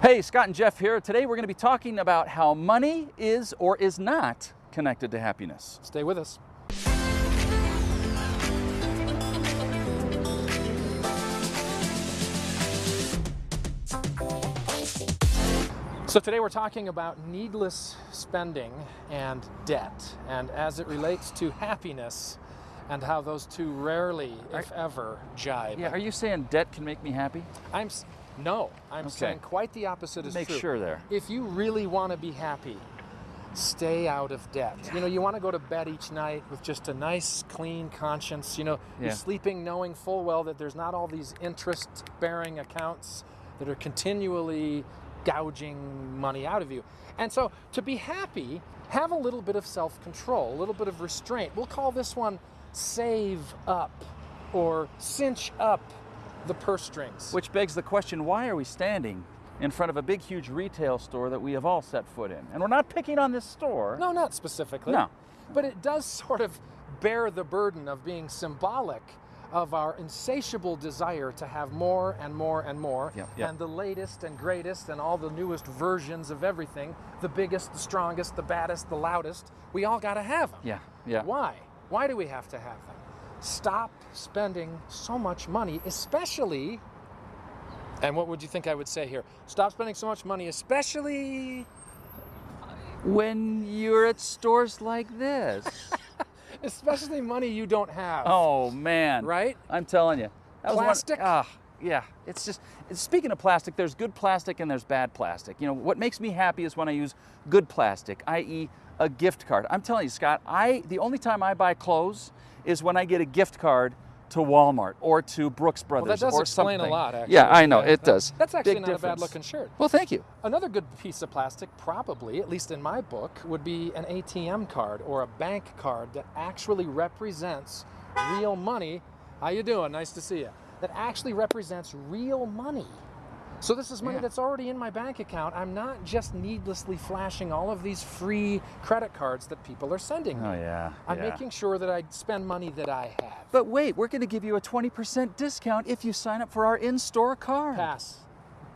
Hey, Scott and Jeff here. Today we're going to be talking about how money is or is not connected to happiness. Stay with us. So today we're talking about needless spending and debt, and as it relates to happiness and how those two rarely, if ever, jibe. Yeah, are you saying debt can make me happy? I'm no, I'm Okay. saying quite the opposite is Make true. sure there. If you really want to be happy, stay out of debt. You know, you want to go to bed each night with just a nice, clean conscience. You know, Yeah. you're sleeping knowing full well that there's not all these interest-bearing accounts that are continually gouging money out of you. And so, to be happy, have a little bit of self-control, a little bit of restraint. We'll call this one save up or cinch up the purse strings. Which begs the question, why are we standing in front of a big, huge retail store that we have all set foot in? And we're not picking on this store. No, not specifically. No. But it does sort of bear the burden of being symbolic of our insatiable desire to have more and more and more, Yep, yep. and the latest and greatest and all the newest versions of everything, the biggest, the strongest, the baddest, the loudest. We all got to have them. Yeah, yeah. Why? Why do we have to have them? Stop spending so much money, especially. And what would you think I would say here? Stop spending so much money, especially When you're at stores like this. especially money you don't have. oh, man. Right? I'm telling you. That was one- Plastic? ah, yeah. It's just, speaking of plastic, there's good plastic and there's bad plastic. You know, what makes me happy is when I use good plastic, i.e., a gift card. I'm telling you, Scott, I the only time I buy clothes is when I get a gift card to Walmart or to Brooks Brothers Well, that does or explain something. a lot, actually. Yeah, I know, it does. That's actually Big not a bad looking shirt. Well, thank you. Another good piece of plastic, probably, at least in my book, would be an ATM card or a bank card that actually represents real money. How you doing? Nice to see you. That actually represents real money. So this is money Yeah. that's already in my bank account. I'm not just needlessly flashing all of these free credit cards that people are sending oh, me. Oh, yeah. I'm yeah. making sure that I spend money that I have. But wait, we're going to give you a 20% discount if you sign up for our in-store card. Pass.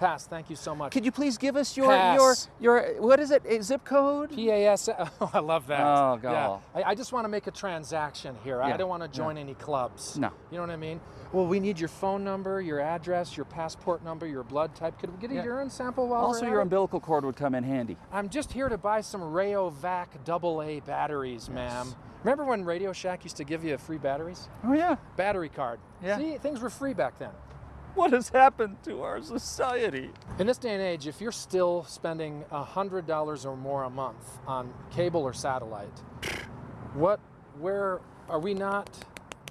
Pass. Thank you so much. Could you please give us your your Pass. your what is it? A zip code? PAS. Oh, I love that. Oh, Yeah. God. I, I just want to make a transaction here. I don't want to join any clubs. No. You know what I mean? Well, we need your phone number, your address, your passport number, your blood type. Could we get a Yeah. urine sample while Also, we're at your it? umbilical cord would come in handy. I'm just here to buy some Rayovac AA batteries, ma'am. Remember when Radio Shack used to give you free batteries? Oh yeah. Battery card. Yeah. See, things were free back then. What has happened to our society? In this day and age, if you're still spending $100 or more a month on cable or satellite, what, where are we not,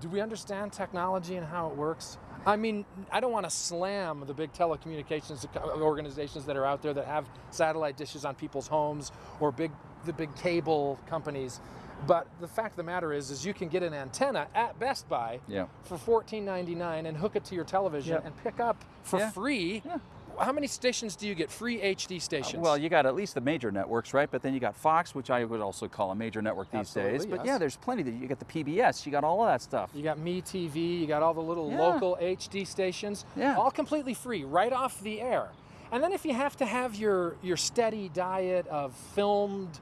do we understand technology and how it works? I mean, I don't want to slam the big telecommunications organizations that are out there that have satellite dishes on people's homes or big, the big cable companies. But the fact of the matter is, is you can get an antenna at Best Buy Yeah. for $14.99 and hook it to your television Yep. and pick up for Yeah. free. Yeah. How many stations do you get? Free HD stations. Well, you got at least the major networks, right? But then you got Fox, which I would also call a major network these days. But yes. yeah, there's plenty. That you got the PBS. You got all of that stuff. you got Me TV. You got all the little local HD stations. Yeah. All completely free, right off the air. And then if you have to have your your steady diet of filmed,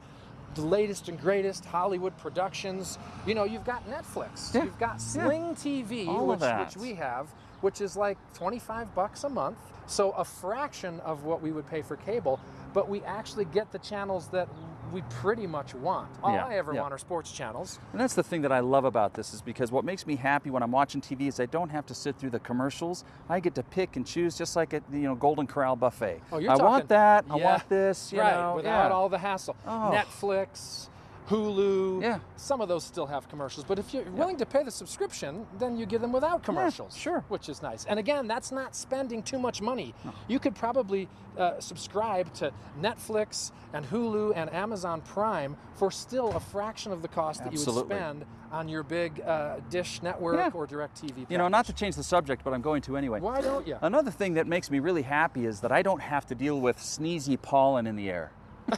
the latest and greatest Hollywood productions, you know, you've got Netflix. Yeah. You've got Yeah. Sling TV, All of which which we have, which is like 25 bucks a month. So a fraction of what we would pay for cable, but we actually get the channels that we pretty much want. All Yeah, I ever yeah. want are sports channels. And that's the thing that I love about this is because what makes me happy when I'm watching TV is I don't have to sit through the commercials. I get to pick and choose just like at the you know Golden Corral buffet. Oh, you're I talking- want that. I want this. You right, know, without yeah. all the hassle. Oh. Netflix, Hulu. Yeah. Some of those still have commercials, but if you're willing to pay the subscription, then you get them without commercials. sure. Which is nice. And again, that's not spending too much money. You could probably uh, subscribe to Netflix and Hulu and Amazon Prime for still a fraction of the cost that you would spend on your big uh, Dish network Yeah. or DirecTV. You know, not to change the subject, but I'm going to anyway. Why don't you? Another thing that makes me really happy is that I don't have to deal with sneezy pollen in the air.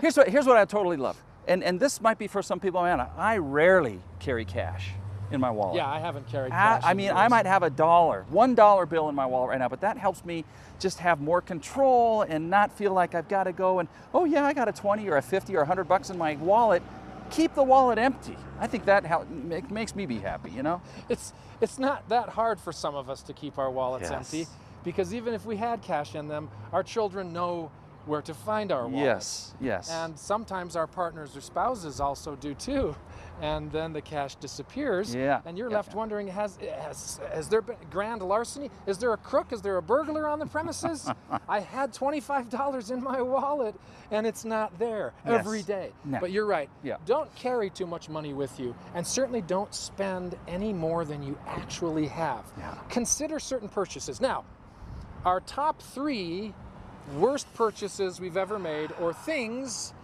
here's what here's what I totally love. And and this might be for some people, man, I rarely carry cash. in my wallet. Yeah, I haven't carried I, cash. I in mean, years. I might have a dollar, one dollar bill in my wallet right now, but that helps me just have more control and not feel like I've got to go and, oh yeah, I got a 20 or a 50 or a 100 bucks in my wallet. Keep the wallet empty. I think that hel- make, makes me be happy, you know? It's it's not that hard for some of us to keep our wallets Yes. empty, because even if we had cash in them, our children know where to find our wallet. Yes, yes. And sometimes our partners or spouses also do too. And then the cash disappears. Yeah, And you're yeah, left wondering has, has has there been grand larceny? Is there a crook? Is there a burglar on the premises? I had $25 in my wallet and it's not there Yes. every day. No. But you're right. Yeah. Don't carry too much money with you and certainly don't spend any more than you actually have. Yeah. Consider certain purchases. Now, our top three worst purchases we've ever made or things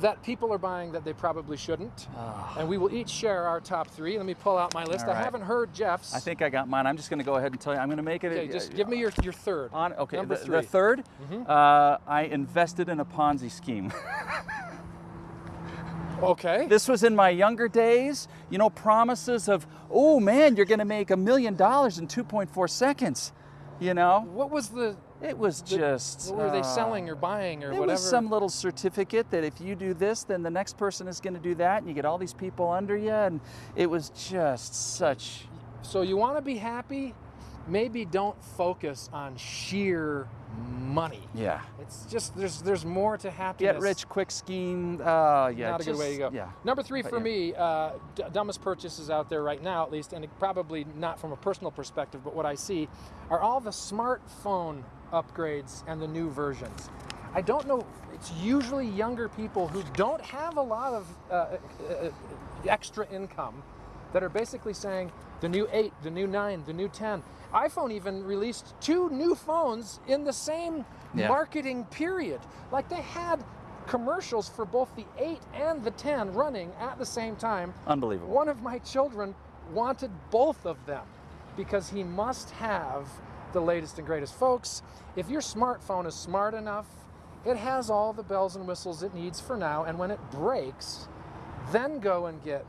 that people are buying that they probably shouldn't. And we will each share our top three. Let me pull out my list. All I haven't heard Jeff's. I think I got mine. I'm just going to go ahead and tell you. I'm going to make it. Okay, just give me your, your third. on. Okay, Number the, three. the 3rd uh, I invested in a Ponzi scheme. Okay. This was in my younger days. You know, promises of, oh man, you're going to make a million dollars in 2.4 seconds. You know, What was the, it was just. what were they uh, selling or buying or It whatever? was some little certificate that if you do this, then the next person is going to do that, and you get all these people under you, and it was just such. So you want to be happy? Maybe don't focus on sheer money. Yeah. It's just there's there's more to happiness. Get rich quick scheme. Uh, yeah. Not a good way to go. Yeah. Number three But for yeah. me, uh, d- dumbest purchases out there right now, at least, and it probably not from a personal perspective, but what I see are all the smartphone upgrades and the new versions. I don't know. It's usually younger people who don't have a lot of uh, uh, uh, extra income that are basically saying the new 8, the new 9, the new 10. iPhone even released two new phones in the same Yeah. marketing period. Like they had commercials for both the 8 and the 10 running at the same time. Unbelievable. One of my children wanted both of them because he must have the latest and greatest. Folks, if your smartphone is smart enough, it has all the bells and whistles it needs for now, and when it breaks, then go and get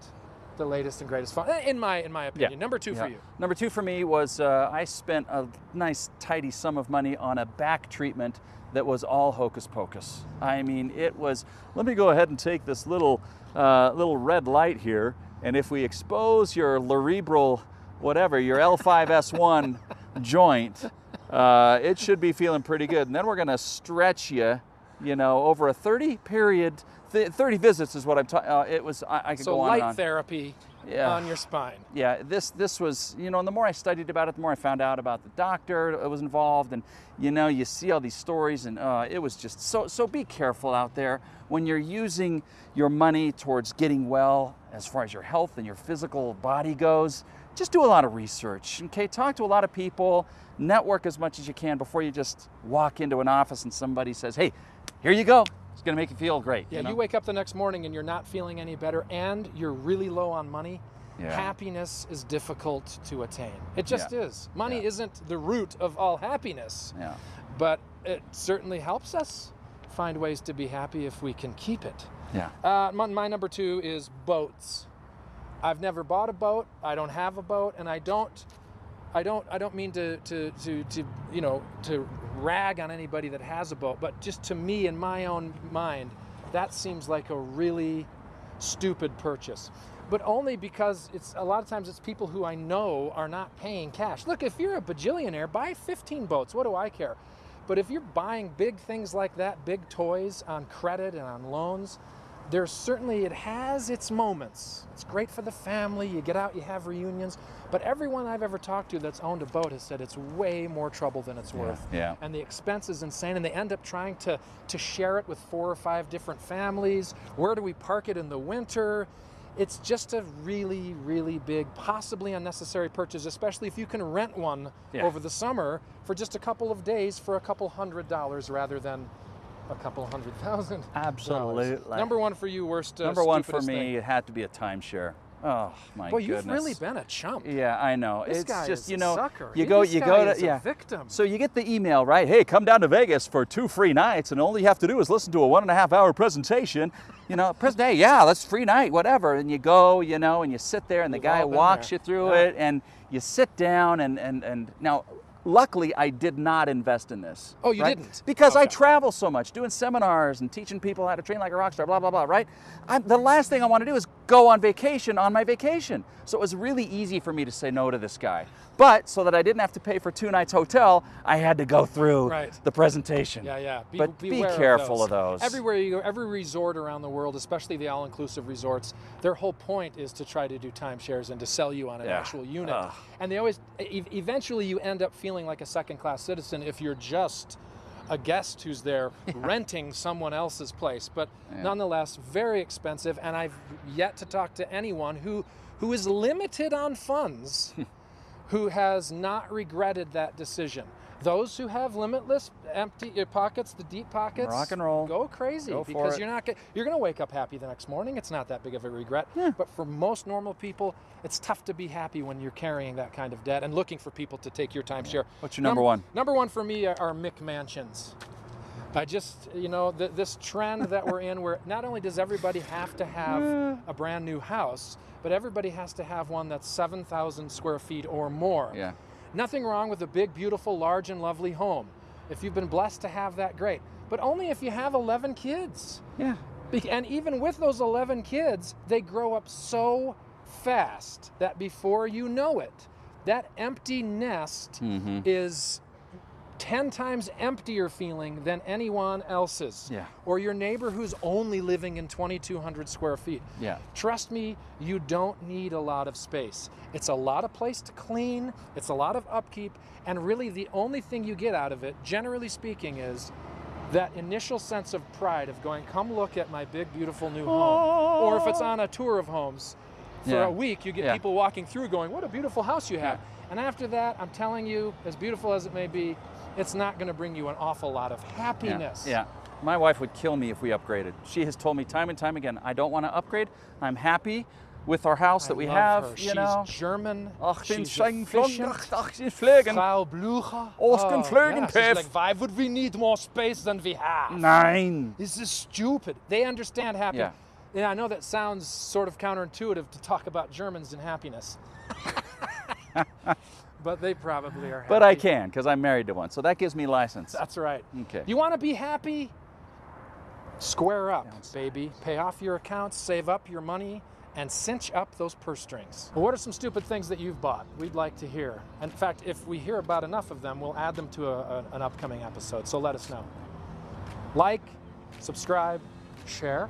the latest and greatest phone. In my in my opinion. Number two Yeah. for you. Number two for me was uh, I spent a nice tidy sum of money on a back treatment that was all hocus pocus. I mean, it was. Let me go ahead and take this little uh, little red light here, and if we expose your cerebral, whatever, your L5S1 joint, uh, it should be feeling pretty good. And then we're going to stretch you, you know, over a 30 period. Th- 30 visits is what I'm talking. Uh, it was. I, I could So go on light and on. therapy Yeah. on your spine. yeah, this this was you know, and the more I studied about it, the more I found out about the doctor that was involved, and you know, you see all these stories, and uh, it was just so so. Be careful out there when you're using your money towards getting well, as far as your health and your physical body goes. Just do a lot of research, okay? Talk to a lot of people, network as much as you can before you just walk into an office and somebody says, "Hey, here you go. It's going to make you feel great." Yeah, you, know? you wake up the next morning and you're not feeling any better and you're really low on money. Yeah. Happiness is difficult to attain. It just Yeah. is. Money Yeah. isn't the root of all happiness, Yeah. but it certainly helps us find ways to be happy if we can keep it. Yeah. Uh, my, my number two is boats. I've never bought a boat. I don't have a boat, and I don't. I don't. I don't mean to to to, to you know to rag on anybody that has a boat, but just to me in my own mind, that seems like a really stupid purchase. But only because it's a lot of times it's people who I know are not paying cash. Look, if you're a bajillionaire, buy 15 boats. What do I care? But if you're buying big things like that, big toys on credit and on loans, there's certainly it has its moments. It's great for the family. You get out, you have reunions. But everyone I've ever talked to that's owned a boat has said it's way more trouble than it's worth. yeah. And the expense is insane. And they end up trying to to share it with four or five different families. Where do we park it in the winter? It's just a really, really big, possibly unnecessary purchase, especially if you can rent one Yeah. over the summer for just a couple of days for a couple hundred dollars rather than a couple hundred thousand. dollars. Absolutely. Number one for you, worst. Uh, Number one for me, thing. it had to be a timeshare. Oh my Boy, goodness. you've really been a chump. Yeah, I know. This it's guy just is you a know, sucker. you go, this you guy go to is a yeah. victim. So you get the email, right? Hey, come down to Vegas for two free nights, and all you have to do is listen to a one and a half hour presentation. You know, present hey, yeah, that's free night, whatever. And you go, you know, and you sit there, and the We've guy walks there. you through Yeah. it, and you sit down, and and and now. Luckily, I did not invest in this. Oh, you right? didn't? Because I travel so much, doing seminars and teaching people how to train like a rock star, blah, blah, blah, right? I'm, the last thing I want to do is go on vacation on my vacation. So it was really easy for me to say no to this guy. But so that I didn't have to pay for two nights hotel, I had to go through Right. the presentation. Yeah, yeah. Be, But be careful of those. Everywhere you go, every resort around the world, especially the all-inclusive resorts, their whole point is to try to do timeshares and to sell you on an Yeah. actual unit. Ugh. And they always, e- eventually, you end up feeling like a second-class citizen if you're just a guest who's there renting someone else's place. But nonetheless, very expensive. And I've yet to talk to anyone who who is limited on funds who has not regretted that decision. Those who have limitless empty uh, pockets, the deep pockets, Rock and roll. go crazy Go for because it. you're not you're going to wake up happy the next morning. It's not that big of a regret. But for most normal people, it's tough to be happy when you're carrying that kind of debt and looking for people to take your timeshare. What's your number Num- one? Number one for me are, are McMansions. I just, you know, th- this trend that we're in where not only does everybody have to have a brand new house, but everybody has to have one that's 7,000 square feet or more. Yeah. Nothing wrong with a big, beautiful, large, and lovely home. If you've been blessed to have that, great. But only if you have 11 kids. Yeah. And even with those 11 kids, they grow up so fast that before you know it, that empty nest Mm-hmm. is 10 times emptier feeling than anyone else's. Yeah. Or your neighbor who's only living in 2,200 square feet. Yeah. Trust me, you don't need a lot of space. It's a lot of place to clean, it's a lot of upkeep, and really the only thing you get out of it, generally speaking, is that initial sense of pride of going, come look at my big, beautiful new home. Or if it's on a tour of homes, for Yeah. a week, you get Yeah. people walking through going, what a beautiful house you have. Yeah. And after that, I'm telling you, as beautiful as it may be, it's not going to bring you an awful lot of happiness. yeah. My wife would kill me if we upgraded. She has told me time and time again, I don't want to upgrade. I'm happy with our house I that we have, her. you She's know. German. Ach, She's efficient. ach, den Flögen. Frau Blucher. Ausken Flögen, oh, yeah, she's like, why would we need more space than we have? Nein. This is stupid. They understand happiness. Yeah. Yeah, I know that sounds sort of counterintuitive to talk about Germans and happiness. but they probably are happy. But I can because I'm married to one, so that gives me license. That's right. Okay. You want to be happy? Square up, baby. Pay off your accounts, save up your money, and cinch up those purse strings. Well, what are some stupid things that you've bought? We'd like to hear. In fact, if we hear about enough of them, we'll add them to a, a- an upcoming episode. So let us know. Like, subscribe, share.